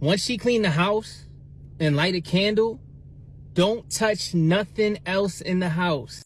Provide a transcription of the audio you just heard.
once she clean the house and light a candle, don't touch nothing else in the house.